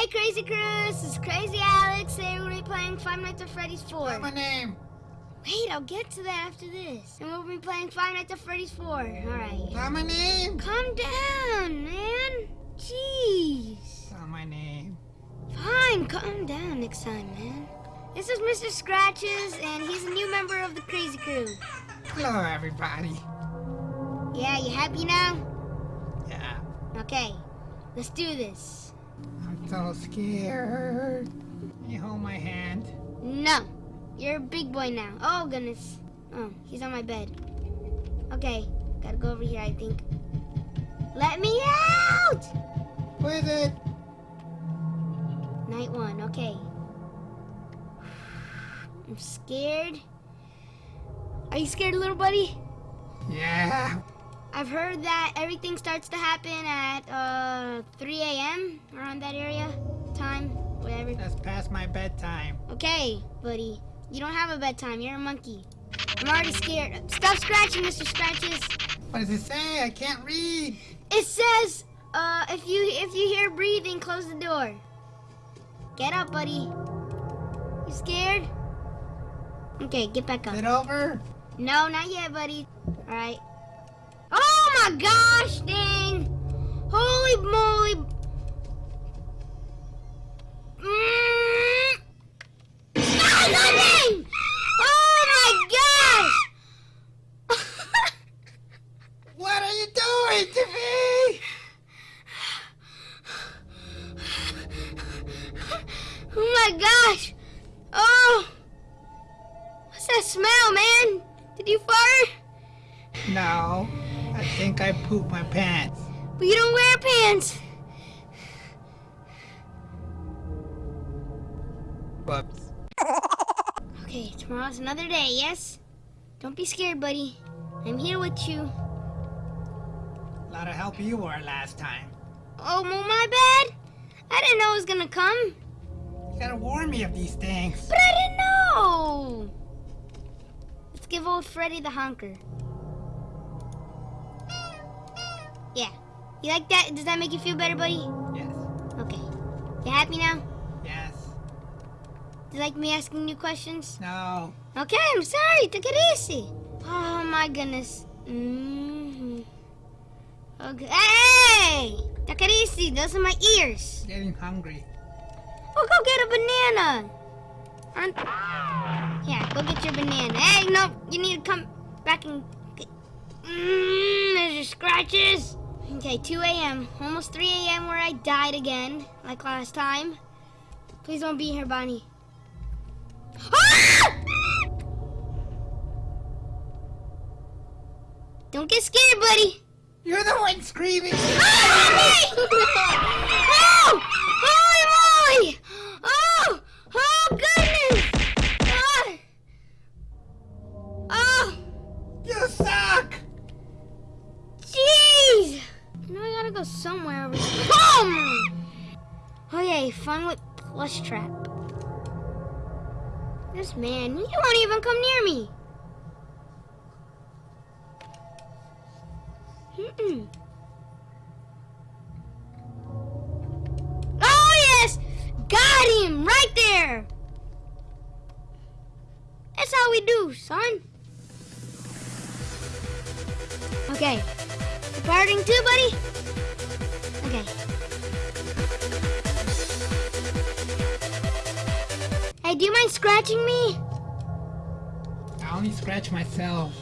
Hey, Crazy Crew, this is Crazy Alex. Today we're be playing Five Nights at Freddy's 4. What's my name? Wait, I'll get to that after this. And we'll be playing Five Nights at Freddy's 4. Alright. Not my name. Calm down, man. Jeez. Not my name. Fine, calm down next time, man. This is Mr. Scratches, and he's a new member of the Crazy Crew. Hello, everybody. Yeah, you happy now? Yeah. Okay, let's do this. I'm so scared. Can you hold my hand? No, you're a big boy now. Oh, goodness. Oh, he's on my bed. Okay, gotta go over here, I think. Let me out! Who is it? Night one, okay. I'm scared. Are you scared, little buddy? Yeah. I've heard that everything starts to happen at uh, 3 a.m. around that area, time, whatever. That's past my bedtime. Okay, buddy. You don't have a bedtime. You're a monkey. I'm already scared. Stop scratching, Mr. Scratches. What does it say? I can't read. It says, uh, if you if you hear breathing, close the door. Get up, buddy. You scared? Okay, get back up. Is it over? No, not yet, buddy. All right. Oh my gosh, dang! Holy moly! Mm. Nothing! Oh my gosh! What are you doing to me? oh my gosh! Oh! What's that smell, man? Did you fart? No. I think I pooped my pants. But you don't wear pants. Whoops. Okay, tomorrow's another day, yes? Don't be scared, buddy. I'm here with you. A lot of help you were last time. Oh, well, my bad. I didn't know it was gonna come. You gotta warn me of these things. But I didn't know. Let's give old Freddy the honker. You like that? Does that make you feel better, buddy? Yes. Okay. You happy now? Yes. Do you like me asking you questions? No. Okay, I'm sorry. Take it easy. Oh my goodness. Mm-hmm. Okay. Hey! Take it easy. Those are my ears. Getting hungry. Oh, go get a banana. Aren't... Yeah, go get your banana. Hey, no, you need to come back and get... Mmm, there's your scratches. Okay, 2 a.m. Almost 3 a.m. where I died again, like last time. Please don't be here, Bonnie. Ah! Don't get scared, buddy. You're the one screaming. Ah! Holy fun with Plushtrap. This man, he won't even come near me. Mm-mm. Oh yes! Got him! Right there! That's how we do, son. Okay. Departing too, buddy? Okay. Hey, do you mind scratching me? I only scratch myself.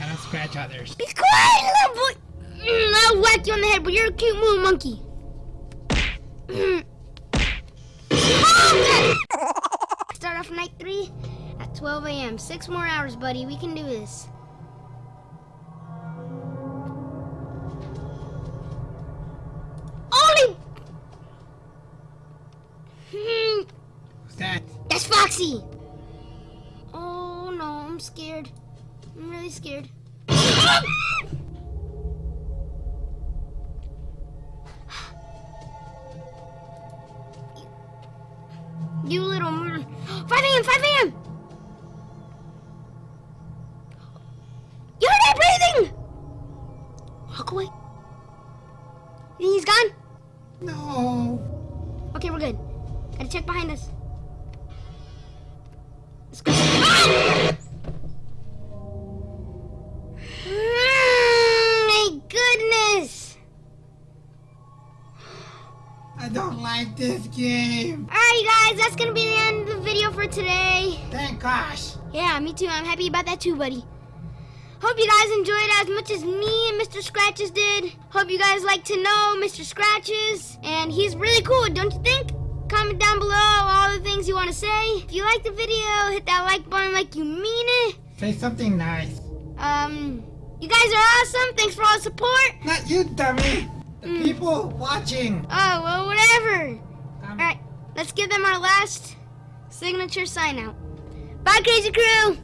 I don't scratch others. Be quiet, little boy! Mm, I'll whack you on the head, but you're a cute little monkey. Mm. Oh, Start off night three at 12 a.m. Six more hours, buddy. We can do this. Foxy! Oh, no, I'm scared. I'm really scared. You little mur- 5 a.m., 5 a.m.! You heard that breathing! Walk away. He's gone? No. Okay, we're good. Gotta check behind us. Let's go. Ah! Mm, Oh my goodness! I don't like this game. Alright, you guys, that's gonna be the end of the video for today. Thank gosh. Yeah, me too. I'm happy about that too, buddy. Hope you guys enjoyed it as much as me and Mr. Scratches did. Hope you guys like to know Mr. Scratches. And he's really cool, don't you think? Comment down below things you want to say. If you like the video, hit that like button like you mean it. Say something nice. Um, you guys are awesome. Thanks for all the support. Not you, dummy. The Mm. people watching. Oh, well, whatever. Um, All right, let's give them our last signature sign out. Bye, Crazy Crew.